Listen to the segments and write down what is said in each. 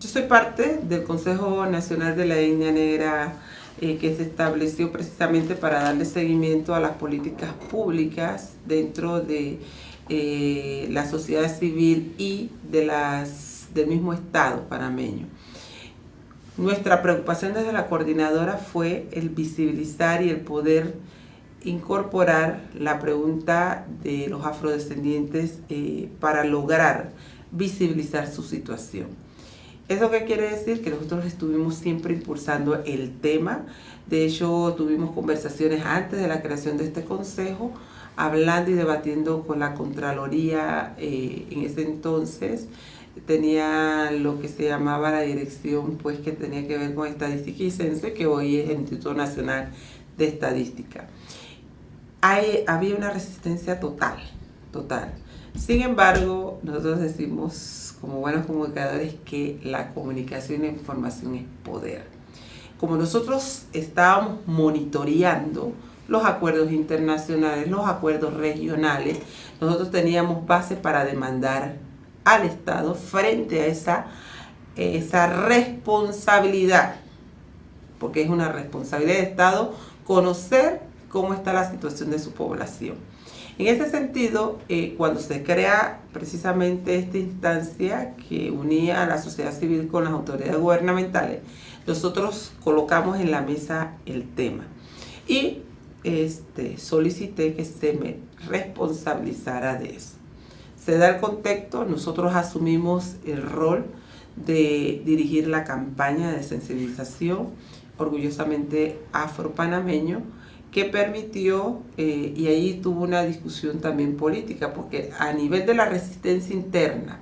Yo soy parte del Consejo Nacional de la Etnia Negra eh, que se estableció precisamente para darle seguimiento a las políticas públicas dentro de eh, la sociedad civil y de las, del mismo Estado panameño. Nuestra preocupación desde la coordinadora fue el visibilizar y el poder incorporar la pregunta de los afrodescendientes eh, para lograr visibilizar su situación. ¿Eso qué quiere decir? Que nosotros estuvimos siempre impulsando el tema. De hecho, tuvimos conversaciones antes de la creación de este consejo, hablando y debatiendo con la Contraloría eh, en ese entonces. Tenía lo que se llamaba la dirección, pues que tenía que ver con estadística y censo, que hoy es el Instituto Nacional de Estadística. Hay, había una resistencia total, total. Sin embargo, nosotros decimos como buenos comunicadores que la comunicación e información es poder. Como nosotros estábamos monitoreando los acuerdos internacionales, los acuerdos regionales, nosotros teníamos base para demandar al Estado frente a esa, esa responsabilidad, porque es una responsabilidad del Estado conocer cómo está la situación de su población. En ese sentido, eh, cuando se crea precisamente esta instancia que unía a la sociedad civil con las autoridades gubernamentales, nosotros colocamos en la mesa el tema y este, solicité que se me responsabilizara de eso. Se da el contexto, nosotros asumimos el rol de dirigir la campaña de sensibilización orgullosamente afropanameño que permitió, eh, y ahí tuvo una discusión también política, porque a nivel de la resistencia interna,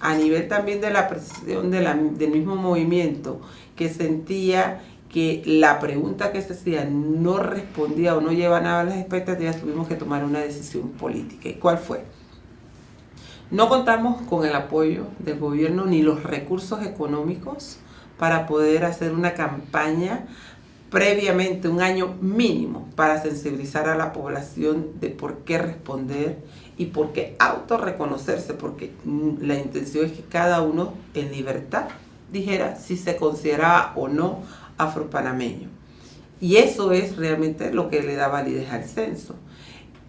a nivel también de la presión del mismo movimiento, que sentía que la pregunta que se hacía no respondía o no llevaba nada a las expectativas, tuvimos que tomar una decisión política. ¿Y cuál fue? No contamos con el apoyo del gobierno ni los recursos económicos para poder hacer una campaña previamente un año mínimo para sensibilizar a la población de por qué responder y por qué autorreconocerse, porque la intención es que cada uno en libertad dijera si se consideraba o no afropanameño. Y eso es realmente lo que le da validez al censo.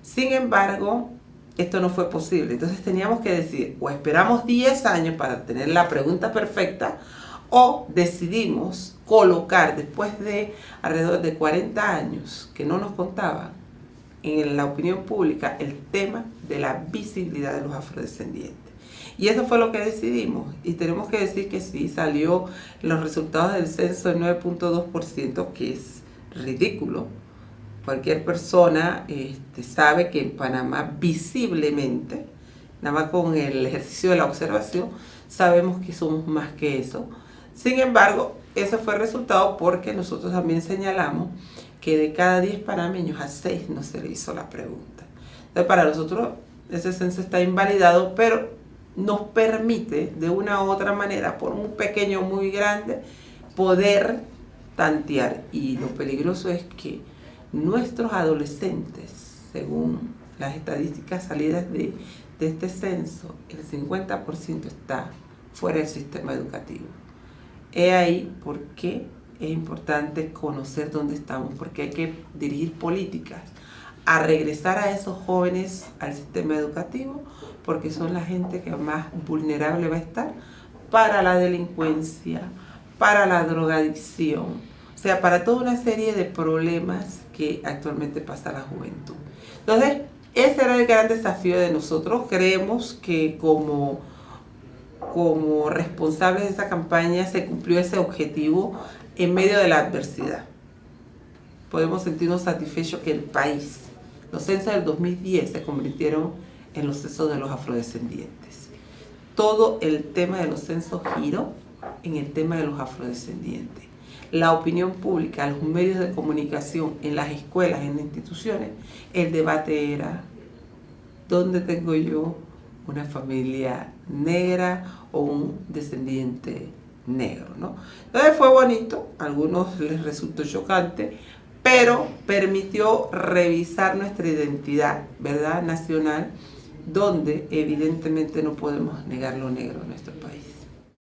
Sin embargo, esto no fue posible. Entonces teníamos que decir, o esperamos 10 años para tener la pregunta perfecta, o decidimos colocar después de alrededor de 40 años que no nos contaban en la opinión pública el tema de la visibilidad de los afrodescendientes. Y eso fue lo que decidimos. Y tenemos que decir que sí, salió los resultados del censo del 9.2%, que es ridículo. Cualquier persona este, sabe que en Panamá visiblemente, nada más con el ejercicio de la observación, sabemos que somos más que eso. Sin embargo, ese fue el resultado porque nosotros también señalamos que de cada 10 panameños a 6 no se le hizo la pregunta. Entonces, para nosotros ese censo está invalidado, pero nos permite de una u otra manera, por un pequeño o muy grande, poder tantear. Y lo peligroso es que nuestros adolescentes, según las estadísticas salidas de, de este censo, el 50% está fuera del sistema educativo. He ahí por qué es importante conocer dónde estamos, porque hay que dirigir políticas a regresar a esos jóvenes al sistema educativo, porque son la gente que más vulnerable va a estar para la delincuencia, para la drogadicción, o sea, para toda una serie de problemas que actualmente pasa la juventud. Entonces, ese era el gran desafío de nosotros. Creemos que como como responsables de esa campaña se cumplió ese objetivo en medio de la adversidad. Podemos sentirnos satisfechos que el país, los censos del 2010 se convirtieron en los censos de los afrodescendientes. Todo el tema de los censos giró en el tema de los afrodescendientes. La opinión pública, los medios de comunicación, en las escuelas, en las instituciones, el debate era, ¿dónde tengo yo una familia negra o un descendiente negro, ¿no? Entonces fue bonito, a algunos les resultó chocante, pero permitió revisar nuestra identidad, ¿verdad?, nacional, donde evidentemente no podemos negar lo negro en nuestro país.